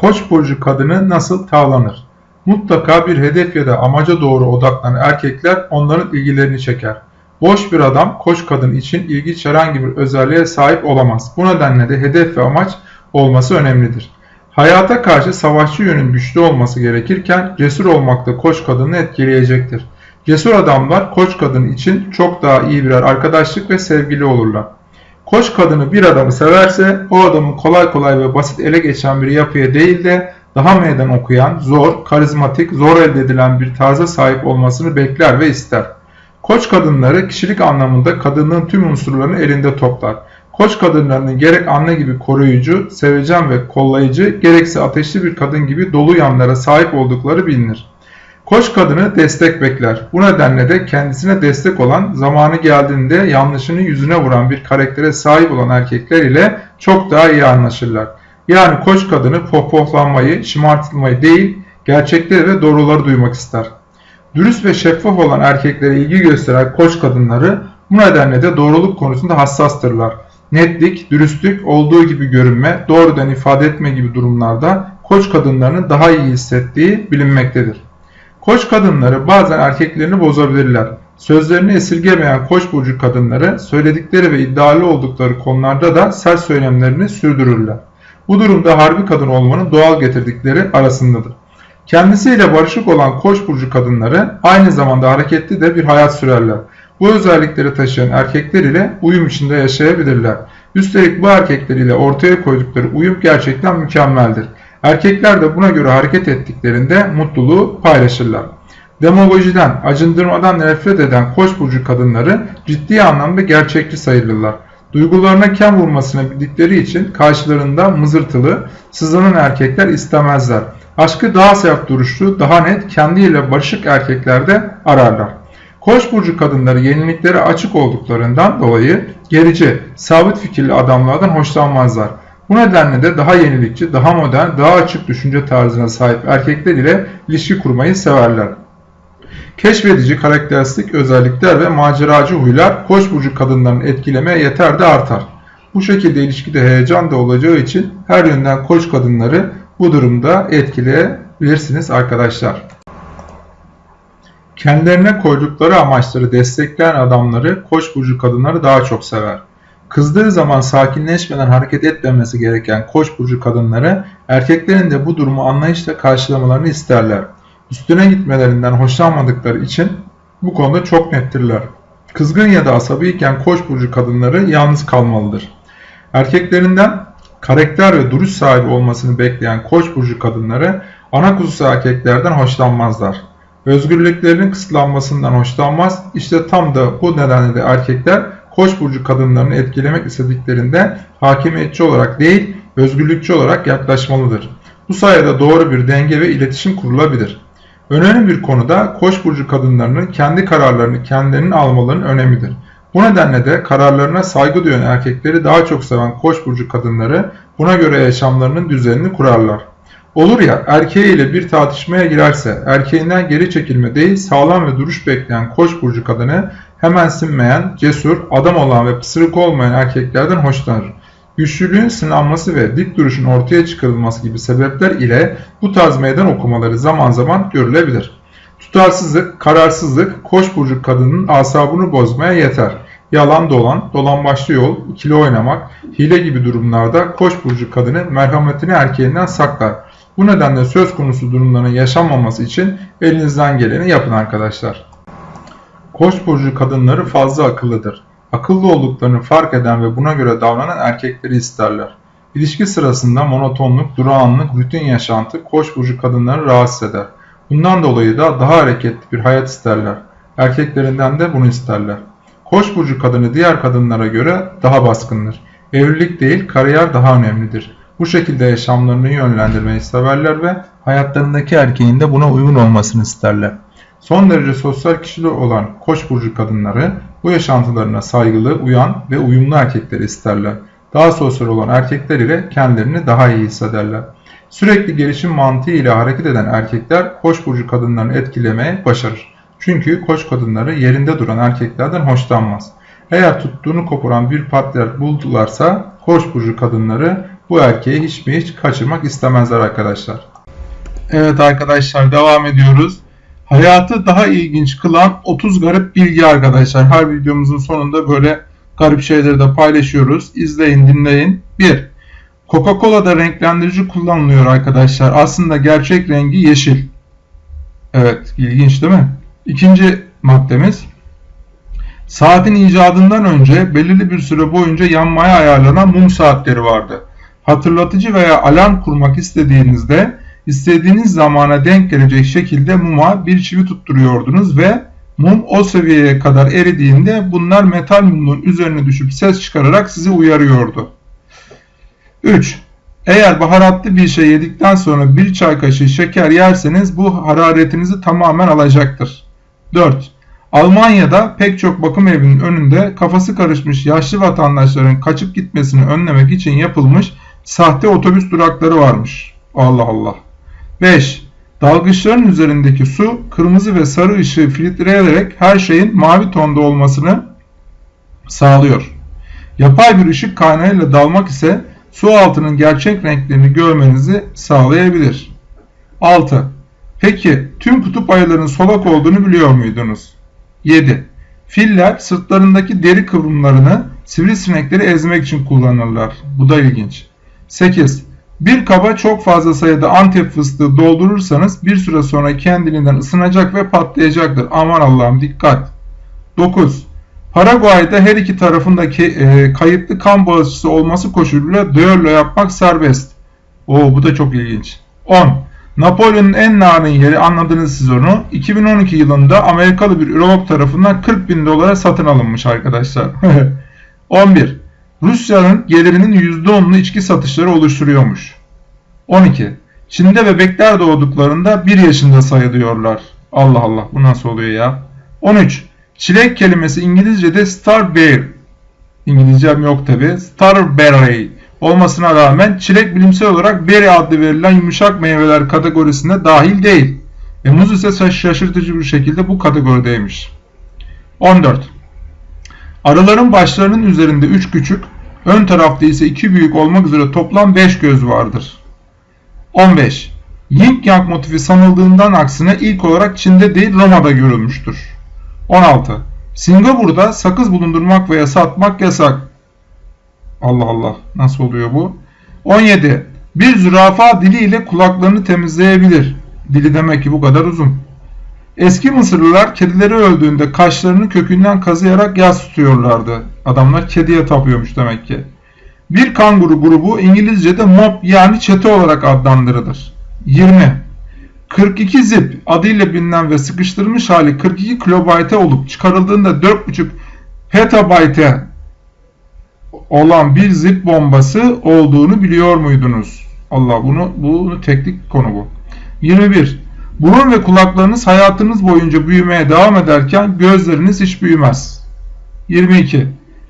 Koç burcu kadını nasıl tavlanır? Mutlaka bir hedef ya da amaca doğru odaklanan erkekler onların ilgilerini çeker. Boş bir adam koç kadın için ilginç herhangi bir özelliğe sahip olamaz. Bu nedenle de hedef ve amaç olması önemlidir. Hayata karşı savaşçı yönün güçlü olması gerekirken cesur olmak da koç kadını etkileyecektir. Cesur adamlar koç kadın için çok daha iyi birer arkadaşlık ve sevgili olurlar. Koç kadını bir adamı severse o adamın kolay kolay ve basit ele geçen bir yapıya değil de daha meydan okuyan, zor, karizmatik, zor elde edilen bir tarza sahip olmasını bekler ve ister. Koç kadınları kişilik anlamında kadının tüm unsurlarını elinde toplar. Koç kadınlarının gerek anne gibi koruyucu, sevecen ve kollayıcı, gerekse ateşli bir kadın gibi dolu yanlara sahip oldukları bilinir. Koç kadını destek bekler. Bu nedenle de kendisine destek olan, zamanı geldiğinde yanlışını yüzüne vuran bir karaktere sahip olan erkekler ile çok daha iyi anlaşırlar. Yani koç kadını pohpohlanmayı, şımartılmayı değil, gerçekleri ve doğruları duymak ister. Dürüst ve şeffaf olan erkeklere ilgi gösteren koç kadınları bu nedenle de doğruluk konusunda hassastırlar. Netlik, dürüstlük, olduğu gibi görünme, doğrudan ifade etme gibi durumlarda koç kadınlarının daha iyi hissettiği bilinmektedir. Koç kadınları bazen erkeklerini bozabilirler. Sözlerini esirgemeyen koç burcu kadınları söyledikleri ve iddialı oldukları konularda da sert söylemlerini sürdürürler. Bu durumda harbi kadın olmanın doğal getirdikleri arasındadır. Kendisiyle barışık olan koç burcu kadınları aynı zamanda hareketli de bir hayat sürerler. Bu özellikleri taşıyan erkekler ile uyum içinde yaşayabilirler. Üstelik bu erkekler ile ortaya koydukları uyum gerçekten mükemmeldir. Erkekler de buna göre hareket ettiklerinde mutluluğu paylaşırlar. Demagojiden, acındırmadan nefret eden koç burcu kadınları ciddi anlamda gerçekçi sayılırlar. Duygularına kem vurmasını bildikleri için karşılarında mızırtılı, sızlanan erkekler istemezler. Aşkı daha sert duruşlu, daha net, kendiyle barışık erkeklerde ararlar. Koç burcu kadınları yeniliklere açık olduklarından dolayı gerici, sabit fikirli adamlardan hoşlanmazlar. Bu nedenle de daha yenilikçi, daha modern, daha açık düşünce tarzına sahip erkekler ile ilişki kurmayı severler. Keşfedici karakteristik özellikler ve maceracı huylar koç burcu kadınlarını etkilemeye yeter de artar. Bu şekilde ilişkide heyecan da olacağı için her yönden koç kadınları bu durumda etkileyebilirsiniz arkadaşlar. Kendilerine koydukları amaçları destekleyen adamları koç burcu kadınları daha çok sever. Kızdığı zaman sakinleşmeden hareket etmemesi gereken koç burcu kadınları erkeklerin de bu durumu anlayışla karşılamalarını isterler. Üstüne gitmelerinden hoşlanmadıkları için bu konuda çok nettirler. Kızgın ya da asabiyken koç burcu kadınları yalnız kalmalıdır. Erkeklerinden karakter ve duruş sahibi olmasını bekleyen koç burcu kadınları ana kuzusu erkeklerden hoşlanmazlar. Özgürlüklerinin kısıtlanmasından hoşlanmaz. İşte tam da bu nedenle de erkekler Koç burcu kadınlarını etkilemek istediklerinde hakimiyetçi olarak değil, özgürlükçü olarak yaklaşmalıdır. Bu sayede doğru bir denge ve iletişim kurulabilir. Önemli bir konuda Koç burcu kadınlarının kendi kararlarını kendilerinin almalarının önemidir. Bu nedenle de kararlarına saygı duyan erkekleri daha çok seven Koç burcu kadınları buna göre yaşamlarının düzenini kurarlar. Olur ya erkeğiyle bir tartışmaya girerse erkeğinden geri çekilme değil sağlam ve duruş bekleyen Koç burcu kadını hemen sinmeyen, cesur, adam olan ve pısırık olmayan erkeklerden hoşlanır. Güçlülüğün sınanması ve dik duruşun ortaya çıkarılması gibi sebepler ile bu tarz meydan okumaları zaman zaman görülebilir. Tutarsızlık, kararsızlık, koç burcu kadının asabını bozmaya yeter. Yalan dolan, başlı yol, ikili oynamak, hile gibi durumlarda koç burcu kadını merhametini erkeğinden saklar. Bu nedenle söz konusu durumların yaşanmaması için elinizden geleni yapın arkadaşlar. Koç burcu kadınları fazla akıllıdır. Akıllı olduklarını fark eden ve buna göre davranan erkekleri isterler. İlişki sırasında monotonluk, durağanlık, rutin yaşantı koç burcu kadınları rahatsız eder. Bundan dolayı da daha hareketli bir hayat isterler. Erkeklerinden de bunu isterler. Koç burcu kadını diğer kadınlara göre daha baskındır. Evlilik değil, kariyer daha önemlidir. Bu şekilde yaşamlarını yönlendirmeyi severler ve hayatlarındaki erkeğin de buna uygun olmasını isterler. Son derece sosyal kişili olan Koç burcu kadınları bu yaşantılarına saygılı, uyan ve uyumlu erkekleri isterler. Daha sosyal olan erkekler ile kendilerini daha iyi hissederler. Sürekli gelişim mantığı ile hareket eden erkekler Koç burcu kadınlarını etkilemeye başarır. Çünkü Koç kadınları yerinde duran erkeklerden hoşlanmaz. Eğer tuttuğunu koparan bir partner buldularsa Koç burcu kadınları bu erkeği hiç mi hiç kaçırmak istemezler arkadaşlar. Evet arkadaşlar devam ediyoruz. Hayatı daha ilginç kılan 30 garip bilgi arkadaşlar. Her videomuzun sonunda böyle garip şeyleri de paylaşıyoruz. İzleyin dinleyin. 1. Coca-Cola'da renklendirici kullanılıyor arkadaşlar. Aslında gerçek rengi yeşil. Evet ilginç değil mi? İkinci maddemiz. Saatin icadından önce belirli bir süre boyunca yanmaya ayarlanan mum saatleri vardı. Hatırlatıcı veya alarm kurmak istediğinizde istediğiniz zamana denk gelecek şekilde muma bir çivi tutturuyordunuz ve mum o seviyeye kadar eridiğinde bunlar metal mumun üzerine düşüp ses çıkararak sizi uyarıyordu. 3. Eğer baharatlı bir şey yedikten sonra bir çay kaşığı şeker yerseniz bu hararetinizi tamamen alacaktır. 4. Almanya'da pek çok bakım evinin önünde kafası karışmış yaşlı vatandaşların kaçıp gitmesini önlemek için yapılmış sahte otobüs durakları varmış. Allah Allah. 5. Dalgıçların üzerindeki su kırmızı ve sarı ışığı filtreleyerek her şeyin mavi tonda olmasını sağlıyor. Yapay bir ışık kaynağıyla dalmak ise su altının gerçek renklerini görmenizi sağlayabilir. 6. Peki tüm kutup ayılarının solak olduğunu biliyor muydunuz? 7. Filler sırtlarındaki deri kıvrımlarını sivrisinekleri ezmek için kullanırlar. Bu da ilginç. 8. Bir kaba çok fazla sayıda antep fıstığı doldurursanız bir süre sonra kendiliğinden ısınacak ve patlayacaktır. Aman Allah'ım dikkat. 9. Paraguay'da her iki tarafındaki e, kayıtlı kan bağışçısı olması koşuluyla düello yapmak serbest. Oo bu da çok ilginç. 10. Napolyon'un en narin yeri anladınız siz onu. 2012 yılında Amerikalı bir ürolog tarafından 40 bin dolara satın alınmış arkadaşlar. 11. Rusya'nın gelirinin %10'unu içki satışları oluşturuyormuş. 12. Çin'de bebekler doğduklarında 1 yaşında sayılıyorlar. Allah Allah bu nasıl oluyor ya? 13. Çilek kelimesi İngilizce'de starberry. İngilizcem yok tabi. Starberry olmasına rağmen çilek bilimsel olarak berry adlı verilen yumuşak meyveler kategorisine dahil değil. Ve muz ise şaşırtıcı bir şekilde bu kategorideymiş. 14. Arıların başlarının üzerinde 3 küçük, ön tarafta ise 2 büyük olmak üzere toplam 5 göz vardır. 15. Yin Yang motifi sanıldığından aksine ilk olarak Çin'de değil Roma'da görülmüştür. 16. Singapur'da sakız bulundurmak veya satmak yasak. Allah Allah nasıl oluyor bu? 17. Bir zürafa diliyle kulaklarını temizleyebilir. Dili demek ki bu kadar uzun. Eski Mısırlılar kedileri öldüğünde kaşlarını kökünden kazıyarak yas tutuyorlardı. Adamlar kediye tapıyormuş demek ki. Bir kanguru grubu İngilizce'de mob yani çete olarak adlandırılır. 20. 42 zip adıyla bilinen ve sıkıştırılmış hali 42 kilobayte olup çıkarıldığında 4.5 petabayte olan bir zip bombası olduğunu biliyor muydunuz? Allah bunu bunu teknik konu bu. 21. Burun ve kulaklarınız hayatınız boyunca büyümeye devam ederken gözleriniz hiç büyümez. 22.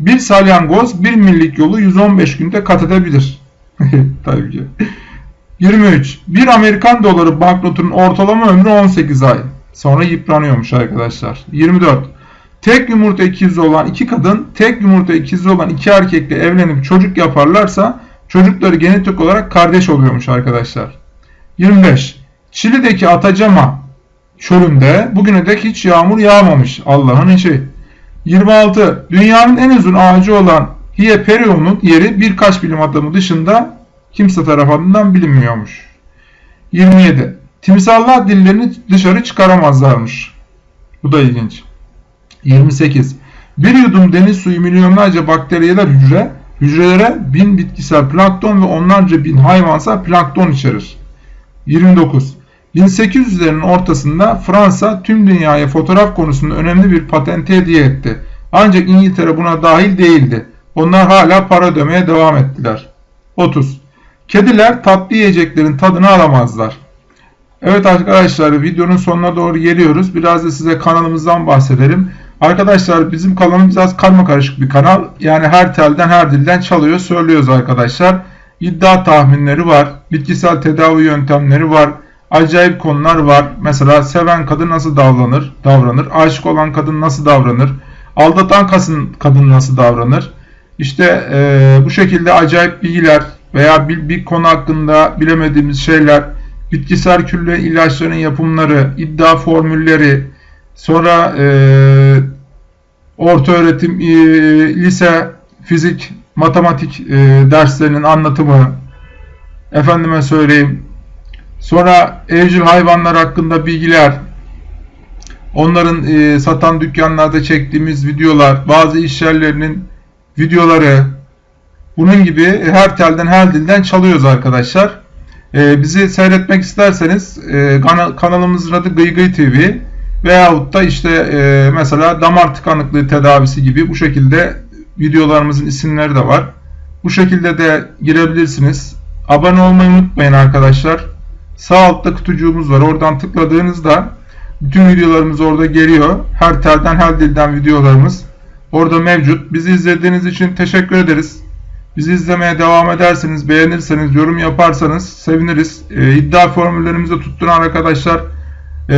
Bir salyangoz bir millik yolu 115 günde kat edebilir. Tabii ki. 23. Bir Amerikan doları banknotunun ortalama ömrü 18 ay. Sonra yıpranıyormuş arkadaşlar. 24. Tek yumurta ikizi olan iki kadın, tek yumurta ikizi olan iki erkekle evlenip çocuk yaparlarsa çocukları genetik olarak kardeş oluyormuş arkadaşlar. 25. Çili'deki Atacama çölünde bugüne dek hiç yağmur yağmamış. Allah'ın işi. 26. Dünyanın en uzun ağacı olan Hieperion'un yeri birkaç bilim adamı dışında kimse tarafından bilinmiyormuş. 27. Timsallar dillerini dışarı çıkaramazlarmış. Bu da ilginç. 28. Bir yudum deniz suyu milyonlarca bakteriyeler hücre, hücrelere bin bitkisel plankton ve onlarca bin hayvansal plankton içerir. 29. 1800'lerin ortasında Fransa tüm dünyaya fotoğraf konusunda önemli bir patente hediye etti. Ancak İngiltere buna dahil değildi. Onlar hala para ödemeye devam ettiler. 30. Kediler tatlı yiyeceklerin tadını alamazlar. Evet arkadaşlar videonun sonuna doğru geliyoruz. Biraz da size kanalımızdan bahsedelim. Arkadaşlar bizim kanalımız biraz karma karışık bir kanal. Yani her telden her dilden çalıyor söylüyoruz arkadaşlar. İddia tahminleri var. Bitkisel tedavi yöntemleri var. Acayip konular var. Mesela seven kadın nasıl davranır? davranır. Aşık olan kadın nasıl davranır? Aldatan kadın, nasıl davranır? İşte e, bu şekilde acayip bilgiler, veya bir, bir konu hakkında bilemediğimiz şeyler, bitkisel külle ilaçların yapımları, iddia formülleri, sonra e, orta öğretim, e, lise, fizik, matematik e, derslerinin anlatımı, efendime söyleyeyim, sonra evcil hayvanlar hakkında bilgiler, onların e, satan dükkanlarda çektiğimiz videolar, bazı iş yerlerinin videoları, bunun gibi her telden her dilden çalıyoruz arkadaşlar. E, bizi seyretmek isterseniz e, kana- kanalımızın adı Gıy Gıy TV veyahut da işte e, mesela damar tıkanıklığı tedavisi gibi bu şekilde videolarımızın isimleri de var. Bu şekilde de girebilirsiniz. Abone olmayı unutmayın arkadaşlar. Sağ altta kutucuğumuz var. Oradan tıkladığınızda bütün videolarımız orada geliyor. Her telden her dilden videolarımız orada mevcut. Bizi izlediğiniz için teşekkür ederiz. Bizi izlemeye devam ederseniz, beğenirseniz, yorum yaparsanız seviniriz. Ee, iddia formüllerimizi tutturan arkadaşlar e,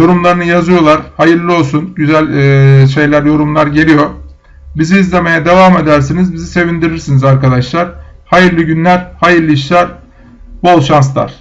yorumlarını yazıyorlar. Hayırlı olsun. Güzel e, şeyler, yorumlar geliyor. Bizi izlemeye devam edersiniz. Bizi sevindirirsiniz arkadaşlar. Hayırlı günler, hayırlı işler, bol şanslar.